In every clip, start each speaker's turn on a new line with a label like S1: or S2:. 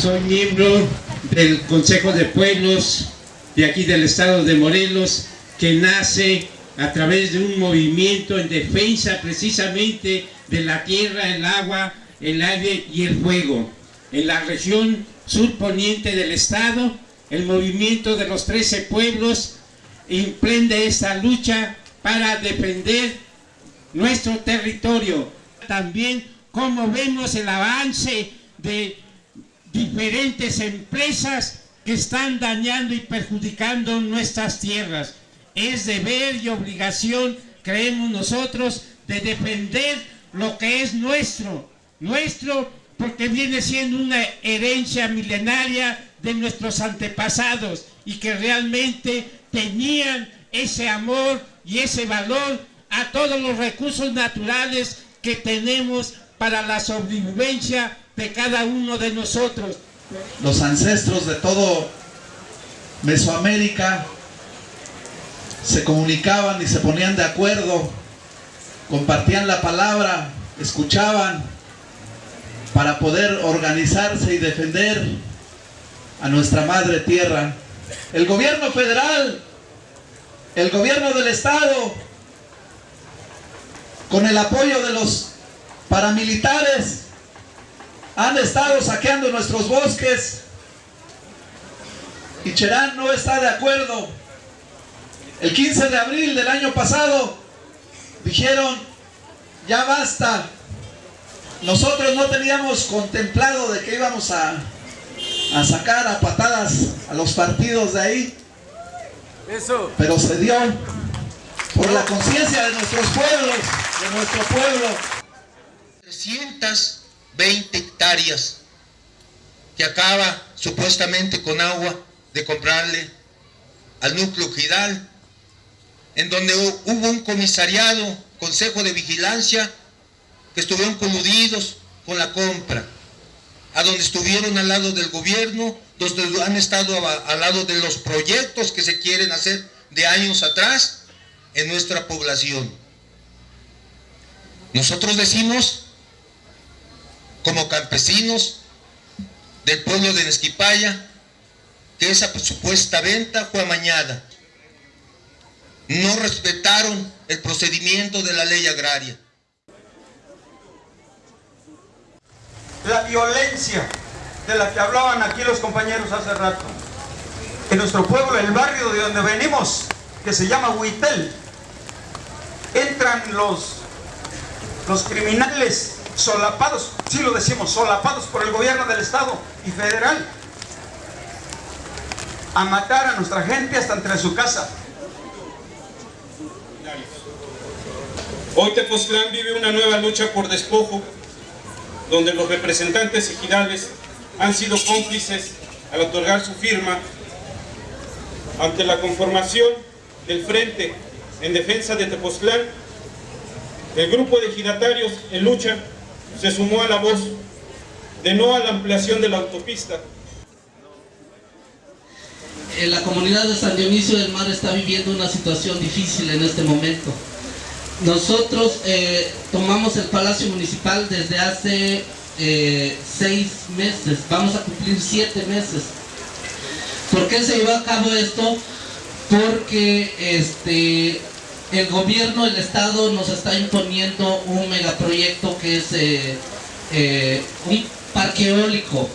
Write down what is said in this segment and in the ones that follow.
S1: Soy miembro del Consejo de Pueblos de aquí del estado de Morelos que nace a través de un movimiento en defensa precisamente de la tierra, el agua, el aire y el fuego. En la región surponiente del estado, el movimiento de los 13 pueblos emprende esta lucha para defender nuestro territorio. También como vemos el avance de diferentes empresas que están dañando y perjudicando nuestras tierras. Es deber y obligación, creemos nosotros, de defender lo que es nuestro. Nuestro porque viene siendo una herencia milenaria de nuestros antepasados y que realmente tenían ese amor y ese valor a todos los recursos naturales que tenemos para la sobrevivencia de cada uno de nosotros.
S2: Los ancestros de todo Mesoamérica se comunicaban y se ponían de acuerdo, compartían la palabra, escuchaban para poder organizarse y defender a nuestra madre tierra. El gobierno federal, el gobierno del estado, con el apoyo de los paramilitares, han estado saqueando nuestros bosques y Cherán no está de acuerdo. El 15 de abril del año pasado dijeron, ya basta. Nosotros no teníamos contemplado de que íbamos a, a sacar a patadas a los partidos de ahí.
S3: Eso.
S2: Pero se dio por la conciencia de nuestros pueblos, de nuestro pueblo.
S4: 320 hectáreas que acaba supuestamente con agua de comprarle al núcleo Gidal, en donde hubo un comisariado, consejo de vigilancia, que estuvieron coludidos con la compra, a donde estuvieron al lado del gobierno, donde han estado al lado de los proyectos que se quieren hacer de años atrás en nuestra población. Nosotros decimos, como campesinos del pueblo de Nesquipaya, que esa supuesta venta fue amañada. No respetaron el procedimiento de la ley agraria.
S3: La violencia de la que hablaban aquí los compañeros hace rato. En nuestro pueblo, el barrio de donde venimos, que se llama Huitel, entran los, los criminales solapados, sí lo decimos, solapados por el gobierno del estado y federal, a matar a nuestra gente hasta entre su casa.
S5: Hoy Tepoztlán vive una nueva lucha por despojo, donde los representantes ejidales han sido cómplices al otorgar su firma ante la conformación del Frente en Defensa de Tepoztlán. El grupo de ejidatarios en lucha se sumó a la voz de no a la ampliación de la autopista,
S6: la comunidad de San Dionisio del Mar está viviendo una situación difícil en este momento. Nosotros eh, tomamos el Palacio Municipal desde hace eh, seis meses, vamos a cumplir siete meses. ¿Por qué se llevó a cabo esto? Porque este, el gobierno, el Estado nos está imponiendo un megaproyecto que es eh, un parque eólico.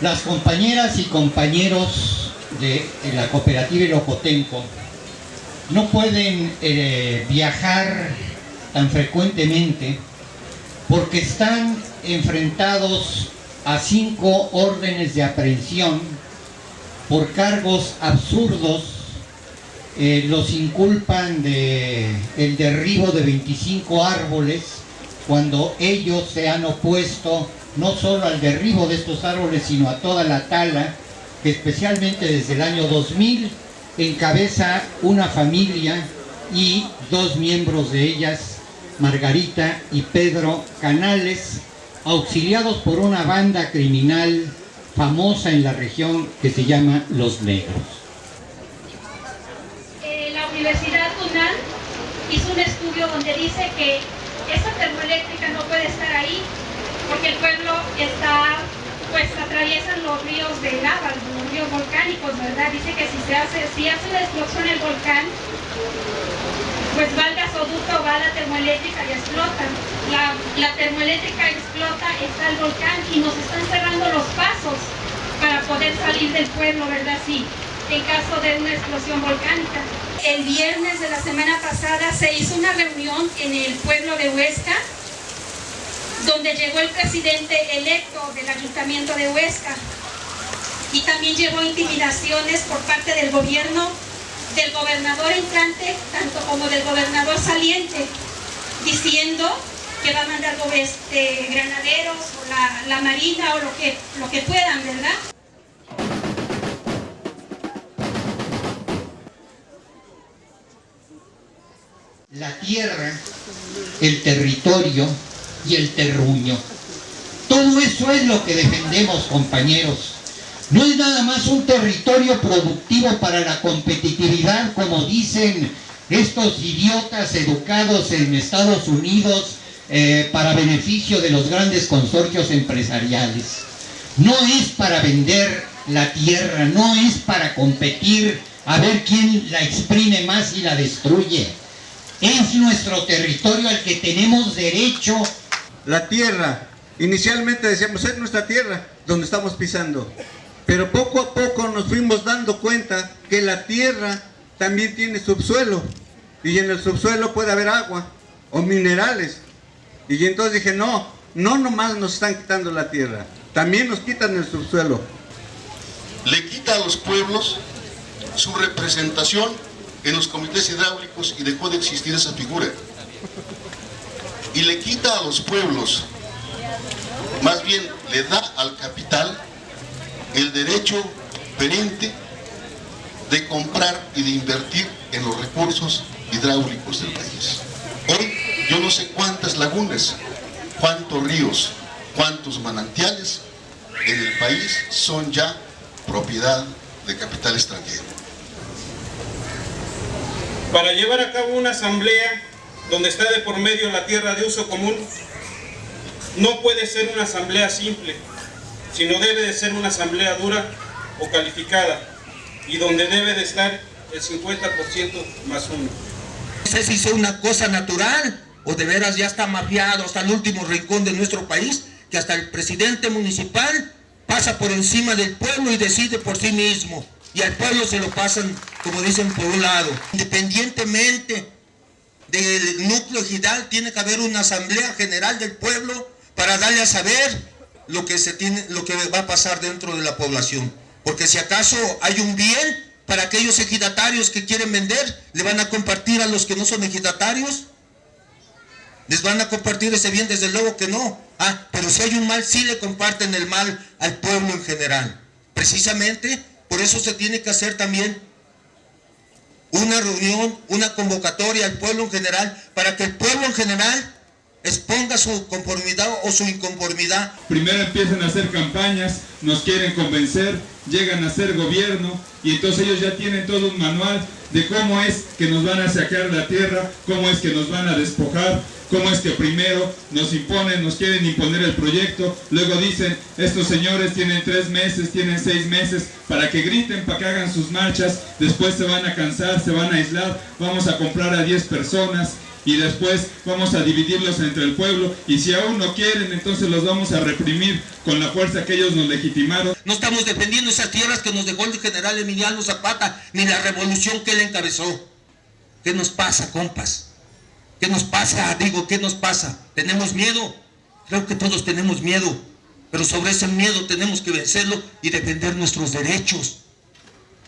S7: Las compañeras y compañeros de, la cooperativa Ilocotenco no pueden eh, viajar tan frecuentemente porque están enfrentados a cinco órdenes de aprehensión por cargos absurdos eh, los inculpan de el derribo de 25 árboles cuando ellos se han opuesto no solo al derribo de estos árboles, sino a toda la tala, que especialmente desde el año 2000 encabeza una familia y dos miembros de ellas, Margarita y Pedro Canales, auxiliados por una banda criminal famosa en la región que se llama Los Negros.
S8: Universidad UNAM hizo un estudio donde dice que esa termoeléctrica no puede estar ahí porque el pueblo está, pues atraviesan los ríos de lava, los ríos volcánicos, ¿verdad? Dice que si se hace, si hace una explosión el volcán, pues va el gasoducto, va la termoeléctrica y explota. La, la termoeléctrica explota, está el volcán y nos están cerrando los pasos para poder salir del pueblo, ¿verdad? Sí, en caso de una explosión volcánica. El viernes de la semana pasada se hizo una reunión en el pueblo de Huesca, donde llegó el presidente electo del ayuntamiento de Huesca y también llevó intimidaciones por parte del gobierno, del gobernador entrante, tanto como del gobernador saliente, diciendo que va a mandar este, granaderos o la, la marina o lo que, lo que puedan, ¿verdad?
S7: La tierra, el territorio y el terruño. Todo eso es lo que defendemos, compañeros. No es nada más un territorio productivo para la competitividad, como dicen estos idiotas educados en Estados Unidos eh, para beneficio de los grandes consorcios empresariales. No es para vender la tierra, no es para competir a ver quién la exprime más y la destruye. Es nuestro territorio al que tenemos derecho.
S9: La tierra, inicialmente decíamos, es nuestra tierra donde estamos pisando. Pero poco a poco nos fuimos dando cuenta que la tierra también tiene subsuelo. Y en el subsuelo puede haber agua o minerales. Y entonces dije, no, no nomás nos están quitando la tierra, también nos quitan el subsuelo.
S10: Le quita a los pueblos su representación en los comités hidráulicos y dejó de existir esa figura. Y le quita a los pueblos, más bien le da al capital el derecho perente de comprar y de invertir en los recursos hidráulicos del país. Hoy yo no sé cuántas lagunas, cuántos ríos, cuántos manantiales en el país son ya propiedad de capital extranjero
S5: para llevar a cabo una asamblea donde está de por medio la tierra de uso común, no puede ser una asamblea simple, sino debe de ser una asamblea dura o calificada, y donde debe de estar el 50% más uno.
S4: No sé si sea una cosa natural, o de veras ya está mafiado hasta el último rincón de nuestro país, que hasta el presidente municipal pasa por encima del pueblo y decide por sí mismo y al pueblo se lo pasan, como dicen, por un. Independientemente del núcleo ejidal, tiene que haber una asamblea general del pueblo para darle a saber lo que, se tiene, lo que va a pasar dentro de la población. Porque si acaso hay un bien para aquellos ejidatarios que quieren vender, ¿le van a compartir a los que no son ejidatarios? ¿Les van a compartir ese bien? Desde luego que no. Ah, pero si hay un mal, sí le comparten el mal al pueblo en general. Precisamente por eso se tiene que hacer también una reunión, una convocatoria al pueblo en general, para que el pueblo en general exponga su conformidad o su inconformidad.
S11: Primero empiezan a hacer campañas, nos quieren convencer, llegan a ser gobierno y entonces ellos ya tienen todo un manual de cómo es que nos van a sacar la tierra, cómo es que nos van a despojar, cómo es que primero nos imponen, nos quieren imponer el proyecto, luego dicen, estos señores tienen tres meses, tienen seis meses, para que griten, para que hagan sus marchas, después se van a cansar, se van a aislar, vamos a comprar a 10 personas, y después vamos a dividirlos entre el pueblo y si aún no quieren entonces los vamos a reprimir con la fuerza que ellos nos legitimaron.
S4: No estamos defendiendo esas tierras que nos dejó el general Emiliano Zapata ni la revolución que él encabezó. ¿Qué nos pasa, compas? ¿Qué nos pasa? Digo, ¿qué nos pasa? ¿Tenemos miedo? Creo que todos tenemos miedo, pero sobre ese miedo tenemos que vencerlo y defender nuestros derechos.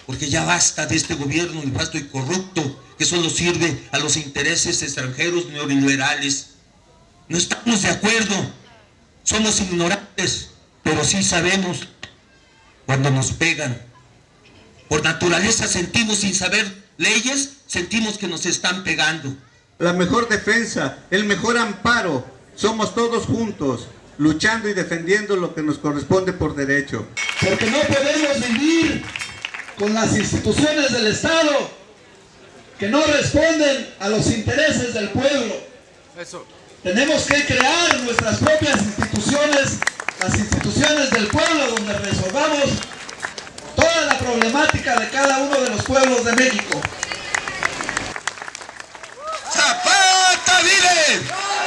S4: Porque ya basta de este gobierno nefasto y corrupto que solo sirve a los intereses extranjeros neoliberales. No estamos de acuerdo, somos ignorantes, pero sí sabemos cuando nos pegan. Por naturaleza sentimos sin saber leyes, sentimos que nos están pegando
S9: la mejor defensa, el mejor amparo. Somos todos juntos, luchando y defendiendo lo que nos corresponde por derecho.
S2: Porque no podemos vivir con las instituciones del Estado que no responden a los intereses del pueblo. Tenemos que crear nuestras propias instituciones, las instituciones del pueblo donde resolvamos toda la problemática de cada uno de los pueblos de México.
S4: ¡Zapata vive!